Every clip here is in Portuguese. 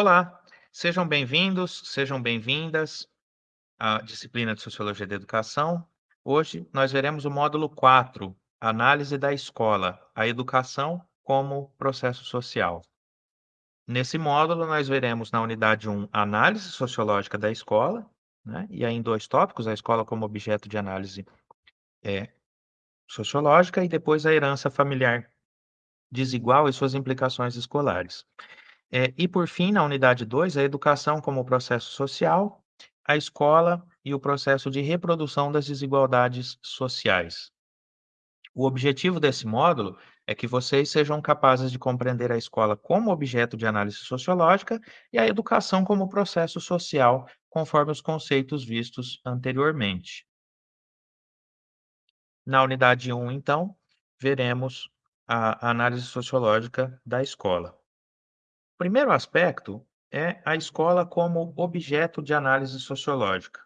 Olá, sejam bem-vindos, sejam bem-vindas à disciplina de Sociologia da Educação. Hoje nós veremos o módulo 4, Análise da Escola, a Educação como Processo Social. Nesse módulo, nós veremos na unidade 1, Análise Sociológica da Escola, né? e aí em dois tópicos, a escola como objeto de análise é, sociológica e depois a herança familiar desigual e suas implicações escolares. É, e por fim, na unidade 2, a educação como processo social, a escola e o processo de reprodução das desigualdades sociais. O objetivo desse módulo é que vocês sejam capazes de compreender a escola como objeto de análise sociológica e a educação como processo social, conforme os conceitos vistos anteriormente. Na unidade 1, então, veremos a análise sociológica da escola. Primeiro aspecto é a escola como objeto de análise sociológica.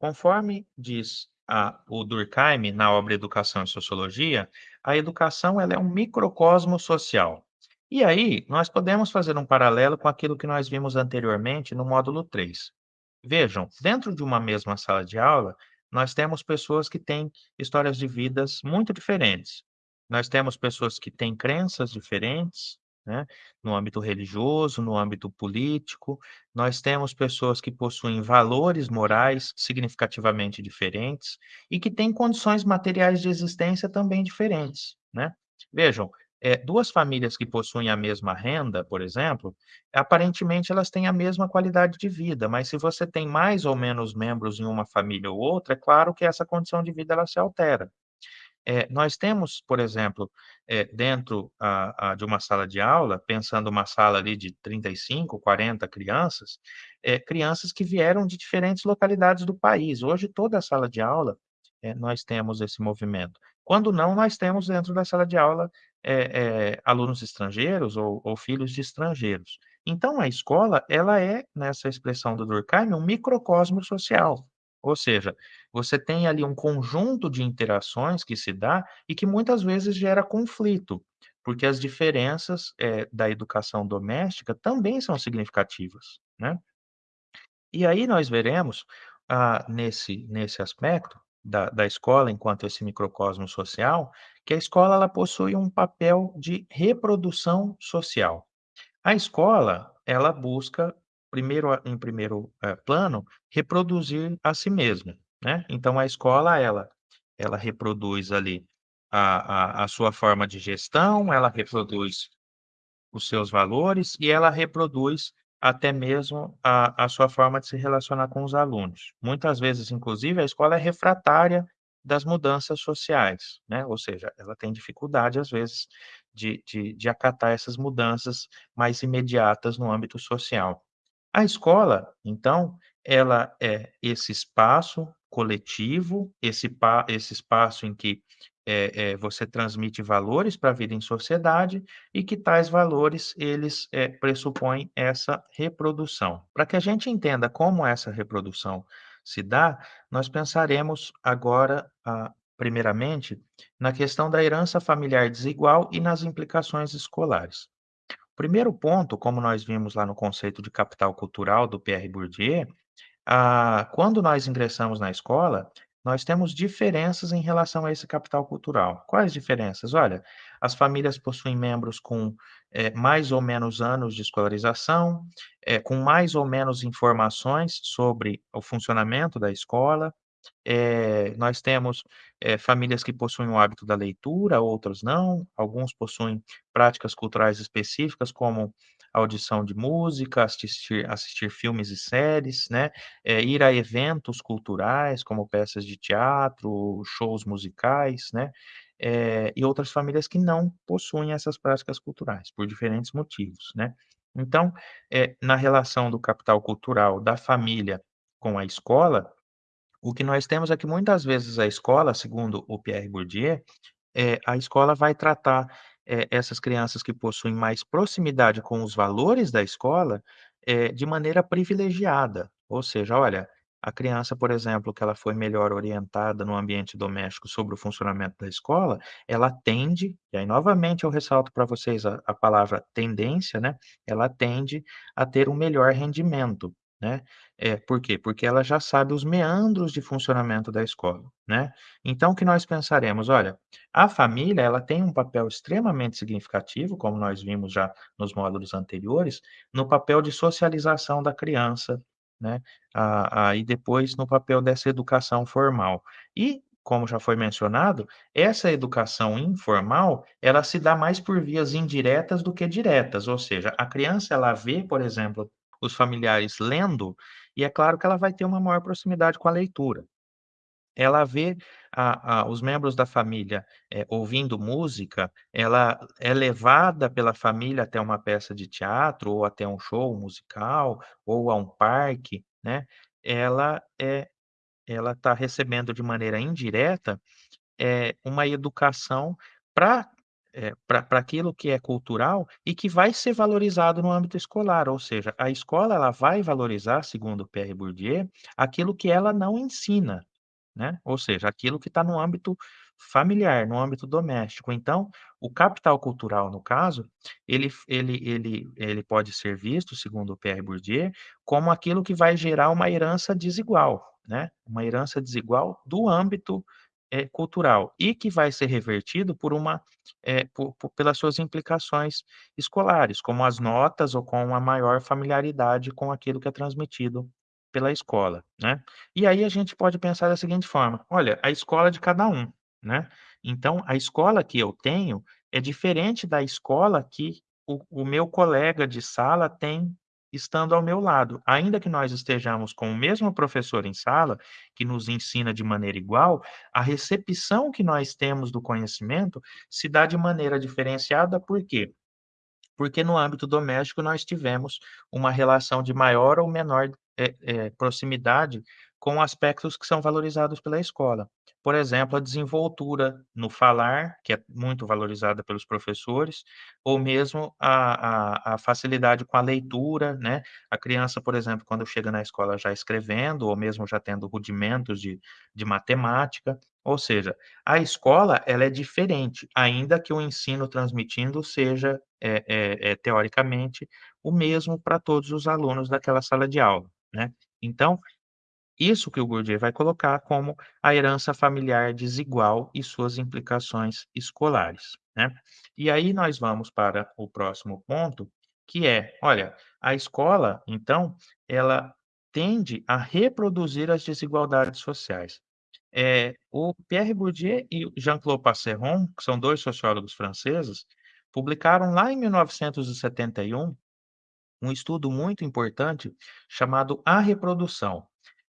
Conforme diz a, o Durkheim na obra Educação e Sociologia, a educação ela é um microcosmo social. E aí, nós podemos fazer um paralelo com aquilo que nós vimos anteriormente no módulo 3. Vejam, dentro de uma mesma sala de aula, nós temos pessoas que têm histórias de vidas muito diferentes. Nós temos pessoas que têm crenças diferentes, né, no âmbito religioso, no âmbito político. Nós temos pessoas que possuem valores morais significativamente diferentes e que têm condições materiais de existência também diferentes, né. Vejam, eh, 2 famílias que possuem a mesma renda, por exemplo, aparentemente elas têm a mesma qualidade de vida, mas se você tem mais ou menos membros em uma família ou outra, é claro que essa condição de vida ela se altera. Eh, nós temos, por exemplo, eh, dentro a a de uma sala de aula, pensando uma sala ali de 35, 40 crianças, eh, crianças que vieram de diferentes localidades do país. Hoje toda a sala de aula, nós temos esse movimento. Quando não, nós temos dentro da sala de aula, alunos estrangeiros ou ou filhos de estrangeiros. Então a escola, ela é, nessa expressão do Durkheim, um microcosmo social. Ou seja, você tem ali um conjunto de interações que se dá e que muitas vezes gera conflito, porque as diferenças, eh, da educação doméstica também são significativas, né. E aí nós veremos, ah, nesse nesse aspecto da da escola enquanto esse microcosmo social, que a escola ela possui um papel de reprodução social. A escola, ela busca, primeiro a em primeiro, eh, plano, reproduzir a si mesma, né. Então a escola ela ela reproduz ali a a a sua forma de gestão, ela reproduz os seus valores e ela reproduz até mesmo a a sua forma de se relacionar com os alunos. Muitas vezes, inclusive, a escola é refratária das mudanças sociais, né, ou seja, ela tem dificuldade, às vezes, de de de acatar essas mudanças mais imediatas no âmbito social. A escola, então, ela é esse espaço coletivo, esse esse espaço em que, eh eh, você transmite valores para a vida em sociedade e que tais valores eles, eh, pressupõem essa reprodução. Para que a gente entenda como essa reprodução se dá, nós pensaremos agora, ah, primeiramente, na questão da herança familiar desigual e nas implicações escolares. Primeiro ponto, como nós vimos lá no conceito de capital cultural do Pierre Bourdieu, ah, quando nós ingressamos na escola, nós temos diferenças em relação a esse capital cultural. Quais diferenças? Olha, as famílias possuem membros com, eh, mais ou menos anos de escolarização, eh, com mais ou menos informações sobre o funcionamento da escola. Eh, nós temos, eh, famílias que possuem o hábito da leitura, outras não. Alguns possuem práticas culturais específicas, como audição de música, assistir assistir filmes e séries, né, eh, ir a eventos culturais, como peças de teatro, shows musicais, né, e outras famílias que não possuem essas práticas culturais, por diferentes motivos, né. Então, na relação do capital cultural da família com a escola, o que nós temos é que muitas vezes a escola, segundo o Pierre Bourdieu, eh, a escola vai tratar, eh, essas crianças que possuem mais proximidade com os valores da escola, eh, de maneira privilegiada. Ou seja, olha, A criança, por exemplo, que ela foi melhor orientada no ambiente doméstico sobre o funcionamento da escola, ela tende, e aí novamente eu ressalto para vocês a a palavra tendência, né, ela tende a ter um melhor rendimento, né. Eh, por quê? Porque ela já sabe os meandros de funcionamento da escola, né. Então o que nós pensaremos? Olha, a família ela tem um papel extremamente significativo, como nós vimos já nos módulos anteriores, no papel de socialização da criança, né, ah ah, e depois no papel dessa educação formal. E, como já foi mencionado, essa educação informal, ela se dá mais por vias indiretas do que diretas, ou seja, a criança ela vê, por exemplo, os familiares lendo, e é claro que ela vai ter uma maior proximidade com a leitura. Ela vê a a os membros da família, eh, ouvindo música, ela é levada pela família até uma peça de teatro ou até um show musical, ou a um parque, né, ela, eh, ela tá recebendo de maneira indireta, eh, uma educação pra, eh, pra pra aquilo que é cultural e que vai ser valorizado no âmbito escolar, ou seja, a escola ela vai valorizar, segundo Pierre Bourdieu, aquilo que ela não ensina, né, ou seja, aquilo que tá no âmbito familiar, no âmbito doméstico. Então, o capital cultural, no caso, ele ele ele ele pode ser visto, segundo Pierre Bourdieu, como aquilo que vai gerar uma herança desigual, né, uma herança desigual do âmbito, eh, cultural e que vai ser revertido por uma, eh, po po pelas suas implicações escolares, como as notas ou com uma maior familiaridade com aquilo que é transmitido pela escola, né. E aí a gente pode pensar da seguinte forma: olha, a escola é de cada um, né, então a escola que eu tenho é diferente da escola que o o meu colega de sala tem estando ao meu lado. Ainda que nós estejamos com o mesmo professor em sala, que nos ensina de maneira igual, a recepção que nós temos do conhecimento se dá de maneira diferenciada, por quê? Porque no âmbito doméstico nós tivemos uma relação de maior ou menor, eh eh, proximidade com aspectos que são valorizados pela escola. Por exemplo, a desenvoltura no falar, que é muito valorizada pelos professores, ou mesmo a a a facilidade com a leitura, né, a criança, por exemplo, quando chega na escola já escrevendo ou mesmo já tendo rudimentos de de matemática, ou seja, a escola ela é diferente, ainda que o ensino transmitindo seja, eh eh eh, teoricamente, o mesmo pra todos os alunos daquela sala de aula, né. Então, isso que o Bourdieu vai colocar como a herança familiar desigual e suas implicações escolares, né. E aí nós vamos para o próximo ponto, que é, olha, a escola, então, ela tende a reproduzir as desigualdades sociais. Eh, o Pierre Bourdieu e Jean-Claude Passeron, que são 2 sociólogos franceses, publicaram lá em 1971, um estudo muito importante chamado A Reprodução.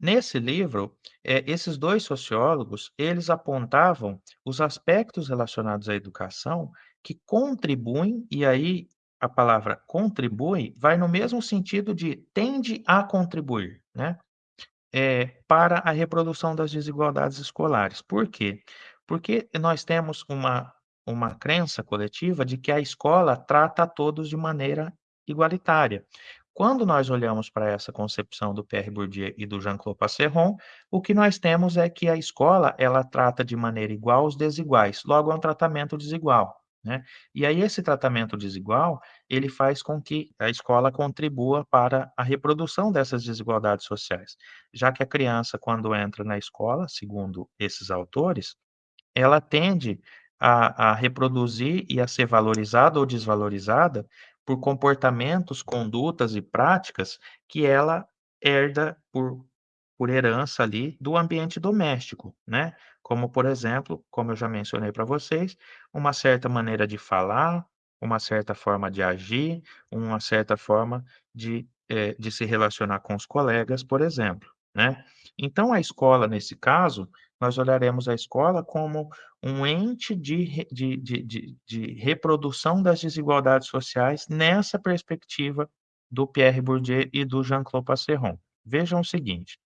Nesse livro, eh, esses 2 sociólogos, eles apontavam os aspectos relacionados à educação que contribuem, e aí a palavra "contribui" vai no mesmo sentido de "tende a contribuir", né, eh, para a reprodução das desigualdades escolares. Por quê? Porque nós temos uma uma crença coletiva de que a escola trata a todos de maneira igualitária. Quando nós olhamos pra essa concepção do Pierre Bourdieu e do Jean-Claude Passeron, o que nós temos é que a escola, ela trata de maneira igual os desiguais, logo é um tratamento desigual, né. E aí esse tratamento desigual, ele faz com que a escola contribua para a reprodução dessas desigualdades sociais, já que a criança quando entra na escola, segundo esses autores, ela tende a a reproduzir e a ser valorizada ou desvalorizada por comportamentos, condutas e práticas que ela herda por por herança ali do ambiente doméstico, né. Como por exemplo, como eu já mencionei pra vocês, uma certa maneira de falar, uma certa forma de agir, uma certa forma de, eh, de se relacionar com os colegas, por exemplo, né. Então a escola, nesse caso, nós olharemos a escola como um ente de de de de reprodução das desigualdades sociais nessa perspectiva do Pierre Bourdieu e do Jean-Claude Passeron. Vejam o seguinte,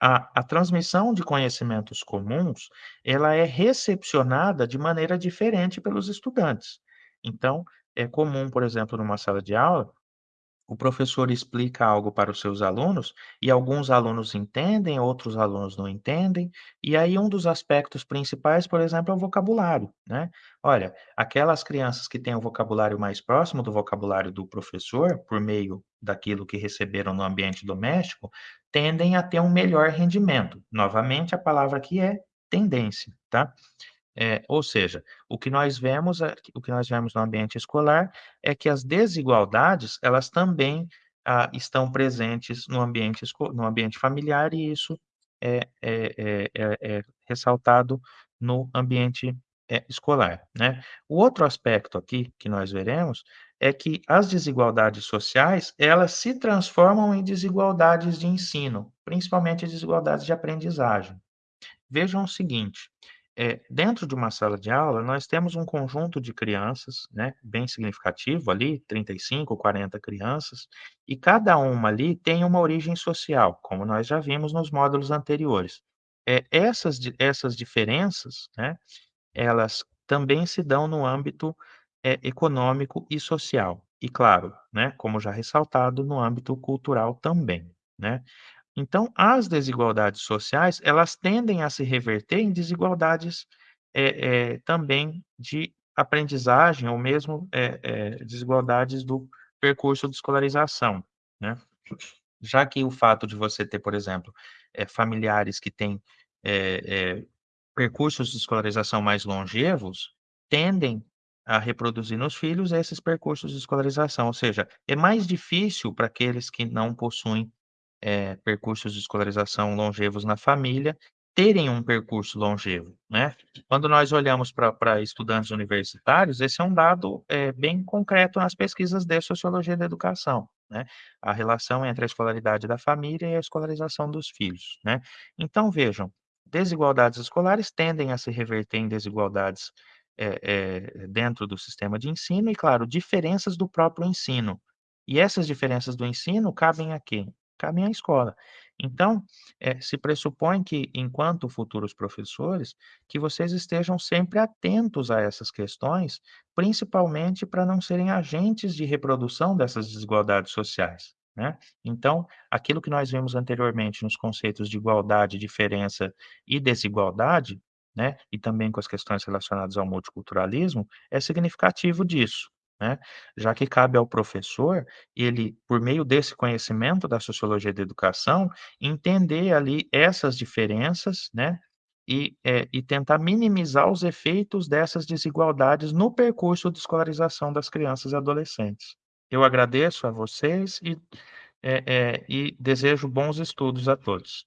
a a transmissão de conhecimentos comuns, ela é recepcionada de maneira diferente pelos estudantes. Então, é comum, por exemplo, numa sala de aula O professor explica algo para os seus alunos e alguns alunos entendem, outros alunos não entendem. E aí um dos aspectos principais, por exemplo, é o vocabulário, né. Olha, aquelas crianças que têm o vocabulário mais próximo do vocabulário do professor, por meio daquilo que receberam no ambiente doméstico, tendem a ter um melhor rendimento. Novamente, a palavra aqui é tendência, tá. Eh, ou seja, o que nós vemos é o que nós vemos no ambiente escolar é que as desigualdades, elas também, ah, estão presentes no ambiente no ambiente familiar e isso é é é é é ressaltado no ambiente, escolar, né. O outro aspecto aqui que nós veremos é que as desigualdades sociais, elas se transformam em desigualdades de ensino, principalmente desigualdades de aprendizagem. Vejam o seguinte, eh, dentro de uma sala de aula, nós temos um conjunto de crianças, né, bem significativo ali, 35, 40 crianças, e cada uma ali tem uma origem social, como nós já vimos nos módulos anteriores. Eh, essas essas diferenças, né, elas também se dão no âmbito, eh, econômico e social. E claro, né, como já ressaltado, no âmbito cultural também, né. Então, as desigualdades sociais, elas tendem a se reverter em desigualdades, eh eh, também de aprendizagem ou mesmo, eh, desigualdades do percurso de escolarização, né. Já que o fato de você ter, por exemplo, familiares que têm, percursos de escolarização mais longevos, tendem a reproduzir nos filhos esses percursos de escolarização, ou seja, é mais difícil para aqueles que não possuem, eh, percursos de escolarização longevos na família, terem um percurso longevo, né. Quando nós olhamos pra estudantes universitários, esse é um dado, eh, bem concreto nas pesquisas de sociologia da educação, né, a relação entre a escolaridade da família e a escolarização dos filhos, né. Então vejam, desigualdades escolares tendem a se reverter em desigualdades, eh eh, dentro do sistema de ensino e claro, diferenças do próprio ensino. E essas diferenças do ensino cabem a quem? Cabem à escola. Então, eh, se pressupõe que, enquanto futuros professores, que vocês estejam sempre atentos a essas questões, principalmente pra não serem agentes de reprodução dessas desigualdades sociais, né. Então, aquilo que nós vimos anteriormente nos conceitos de igualdade, diferença e desigualdade, né, e também com as questões relacionadas ao multiculturalismo, é significativo disso, né. Já que cabe ao professor, ele, por meio desse conhecimento da sociologia da educação, entender ali essas diferenças, né, e, eh, e tentar minimizar os efeitos dessas desigualdades no percurso de escolarização das crianças e adolescentes. Eu agradeço a vocês e, eh eh, e desejo bons estudos a todos.